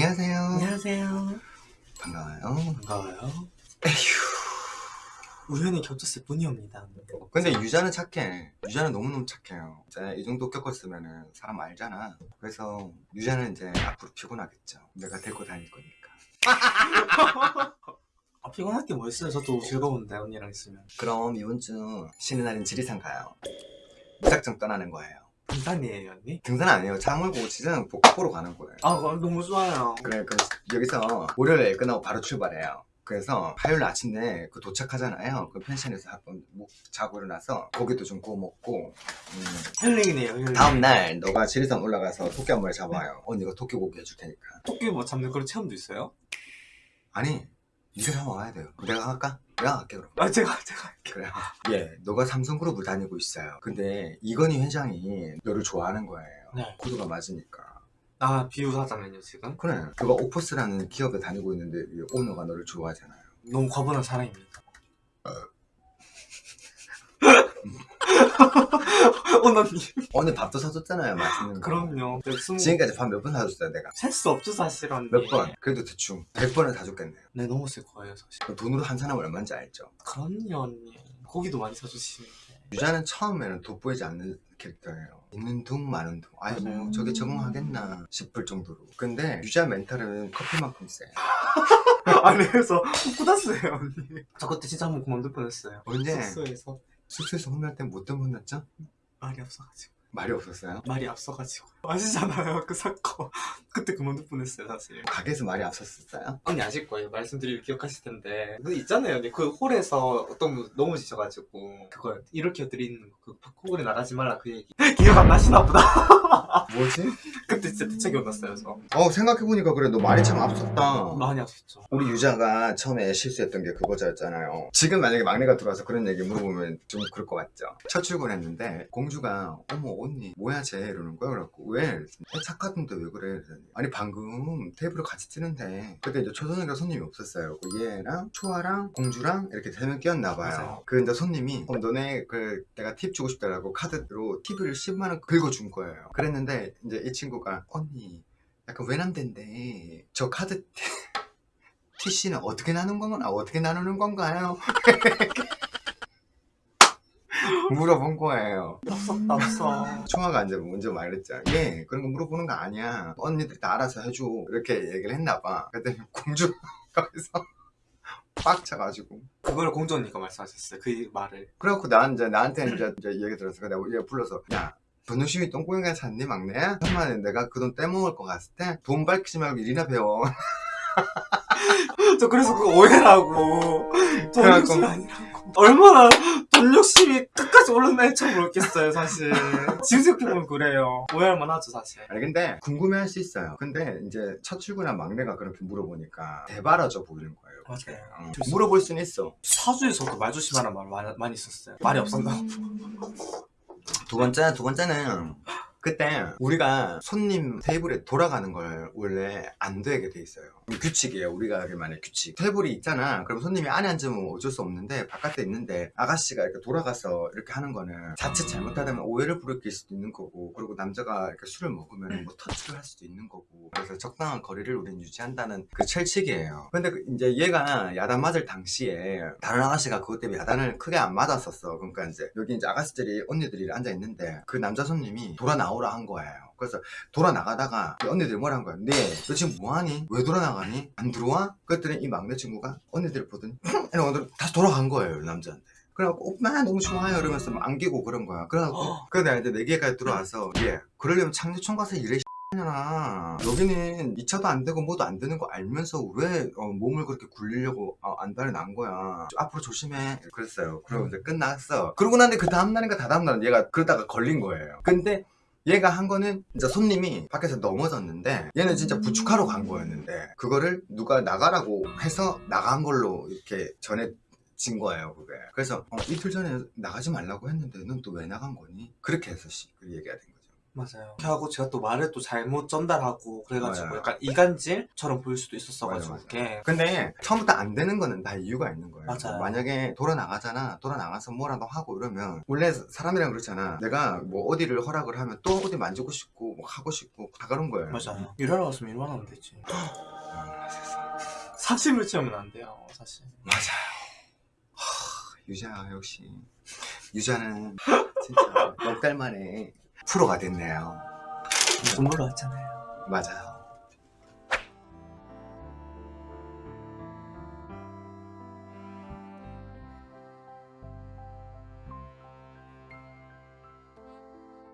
안녕하세요. 안녕하세요. 반가워요. 반가워요. 에휴. 우연히 겹쳤을 뿐이옵니다. 근데 유자는 착해. 유자는 너무너무 착해요. 이제 이 정도 겪었으면 사람 알잖아. 그래서 유자는 이제 앞으로 피곤하겠죠. 내가 데리고 다닐 거니까. 아, 피곤할 게 뭐 있어요? 저도 즐거운데 언니랑 있으면. 그럼 이번 주 쉬는 날인 지리산 가요. 무작정 떠나는 거예요. 등산이에요 언니? 등산 아니에요. 차 몰고 지리산 복보러 가는 거예요. 아 너무 좋아요. 그래, 그 여기서 월요일에 끝나고 바로 출발해요. 그래서 화요일 아침에 그 도착하잖아요. 그 펜션에서 한번 목 자고 일어나서 고기도 좀 구워 먹고 음, 힐링이네요 힐링. 다음날 너가 지리산 올라가서 토끼 한 마리 잡아요. 언니가 토끼 고기 해줄 테니까. 토끼 뭐 잡는 그런 체험도 있어요? 아니, 네가 잡아와야 돼요. 내가 할까? 내가 할게 그럼. 아 제가 제가 그래. 예, 너가 삼성그룹을 다니고 있어요. 근데 이건희 회장이 너를 좋아하는 거예요. 네. 코드가 맞으니까. 아 비유하자면요 지금? 그래. 그가 오포스라는 기업에 다니고 있는데 이 오너가 너를 좋아하잖아요. 너무 과분한 사랑입니다. 언니 오늘 밥도 사줬잖아요. 맛있는 거. 그럼요. 네, 스무 지금까지 밥 몇 번 사줬어요, 내가. 셀 수 없죠 사실 언니. 몇 번? 그래도 대충 100번은 사줬겠네요. 네 너무 쓸 거예요 사실. 그 돈으로 한 사람 얼마인지 알죠? 그럼요 언니. 고기도 많이 사주시는데. 유자는 처음에는 돋보이지 않는 캐릭터예요. 있는 둥 마는 둥. 아이고 맞아요. 저게 적응하겠나 싶을 정도로. 근데 유자 멘탈은 커피만큼 세. 아니 그래서 꾸das어요 언니. 저 그때 진짜 한 번 그만둘 뻔했어요. 언제 숙소에서 숙소에서 혼날 땐 뭐 때문에 혼났죠? 말이 없어가지고. 말이 없었어요? 말이 앞서가지고. 아시잖아요 그 사건. 그때 그만둘 뻔했어요 사실. 가게에서 말이 앞섰었어요? 언니 아실 거예요. 말씀드리면 기억하실 텐데. 그 있잖아요 언니. 그 홀에서 어떤 분 넘어지셔가지고 그거 이렇게 드리는 그 코골이 나가지 말라 그 얘기. 기억 안 나시나 보다. 뭐지? 그때 진짜 대체 기억났어요 저. 어 생각해보니까 그래 너 말이 참 앞섰다 많이 아팠죠. 우리 유자가 처음에 실수했던 게 그거였잖아요 지금 만약에 막내가 들어와서 그런 얘기 물어보면 좀 그럴 것 같죠 첫 출근했는데 공주가 어머 언니 뭐야 쟤 이러는 거야 그래갖고 왜? 착하던데 왜 그래? 그랬더니 아니 방금 테이블을 같이 뜨는데 그때 이제 초선이가 손님이 없었어요 그 얘랑 초아랑 공주랑 이렇게 세 명 끼었나 봐요 맞아요. 그 이제 손님이 어, 너네 그 내가 팁 주고 싶다라고 카드로 팁을 10만 원 긁어준 거예요 그랬는데 이제 이 친구가 언니 약간 외남된데 저 카드 TC는 어떻게 나누는 건가? 어떻게 나누는 건가요? 물어본 거예요. 없어. 총아가 이제 먼저 말했죠. 예, 그런 거 물어보는 거 아니야. 언니들이 다 알아서 해줘. 이렇게 얘기를 했나 봐. 그랬더니 공주가 거기서 빡쳐가지고. 그걸 공주 언니가 말씀하셨어요. 그 말을. 그래갖고 난 이제 나한테 이제, 이제 얘기 들어서 내가 얘가 불러서 야. 번호심이 똥꼬인가 샀니 막내야? 천만에 내가 그 돈 떼먹을 것 같을 때 돈 밝히지 말고 일이나 배워 저 그래서 그 오해라고. 돈 그래갖고- 욕심 아니라고. 얼마나 돈 욕심이 끝까지 올라나 처음 모르겠어요 사실. 지금 생각해보면 그래요. 오해할 만 하죠 사실. 아니 근데 궁금해할 수 있어요 근데 이제 첫 출근한 막내가 그렇게 물어보니까 대바라져 보이는 거예요 맞아요. 어, 물어볼 수는 있어 사주에서 그 말 조심하는 말 많이, 많이 있었어요. 말이 없었나? 두 번째, 두 번째는 그때 우리가 손님 테이블에 돌아가는 걸 원래 안 되게 돼 있어요. 규칙이에요. 우리가 하기만의 규칙. 테이블이 있잖아. 그럼 손님이 안에 앉으면 어쩔 수 없는데 바깥에 있는데 아가씨가 이렇게 돌아가서 이렇게 하는 거는 자칫 잘못하다면 오해를 부르킬 수도 있는 거고 그리고 남자가 이렇게 술을 먹으면 뭐 터치를 할 수도 있는 거고 그래서 적당한 거리를 우리는 유지한다는 그 철칙이에요. 근데 그 이제 얘가 야단 맞을 당시에 다른 아가씨가 그것 때문에 야단을 크게 안 맞았었어. 그러니까 이제 여기 이제 아가씨들이 언니들이 앉아 있는데 그 남자 손님이 돌아 나오 라 한 거예요. 그래서 돌아 나가다가 이 언니들이 뭐라 한 거야? 네, 너 지금 뭐하니? 왜 돌아 나가니? 안 들어와? 그랬더니 이 막내 친구가 언니들을 보더니 이러고 다시 돌아간 거예요, 남자한테. 그래갖고 오빠 너무 좋아요 이러면서 막 안기고 그런 거야. 그래갖고 그래 내가 이제 내 기회까지 들어와서 얘 그러려면 창조청 가서 일해 냐 여기는 2차도 안 되고 뭐도 안 되는 거 알면서 왜 어, 몸을 그렇게 굴리려고 어, 안달이 난 거야 앞으로 조심해 그랬어요 그리고 이제 끝났어 그러고 난데 그 다음날인가 다다음날은 얘가 그러다가 걸린 거예요 근데 얘가 한 거는 진짜 손님이 밖에서 넘어졌는데 얘는 진짜 부축하러 간 거였는데 그거를 누가 나가라고 해서 나간 걸로 이렇게 전해 진 거예요 그게 그래서 어, 이틀 전에 나가지 말라고 했는데 넌 또 왜 나간 거니? 그렇게 해서 씨, 그 얘기가 된 거죠 맞아요. 이렇게 하고 제가 또 말을 또 잘못 전달하고 그래가지고 맞아요. 약간 이간질처럼 보일 수도 있었어가지고 맞아, 맞아. 그게 근데 처음부터 안 되는 거는 다 이유가 있는 거예요. 맞아요. 만약에 돌아 나가잖아. 돌아 나가서 뭐라도 하고 이러면 원래 사람이랑 그렇잖아. 내가 뭐 어디를 허락을 하면 또 어디 만지고 싶고 뭐 하고 싶고 다 그런 거예요. 맞아요. 일하러 갔으면 일만 하면 되지. 아. 사심을 채우면 안 돼요, 사실. 맞아요. 하, 유자 역시 유자는 진짜 넉달 만에 프로가 됐네요. 공부로 왔잖아요. 맞아요.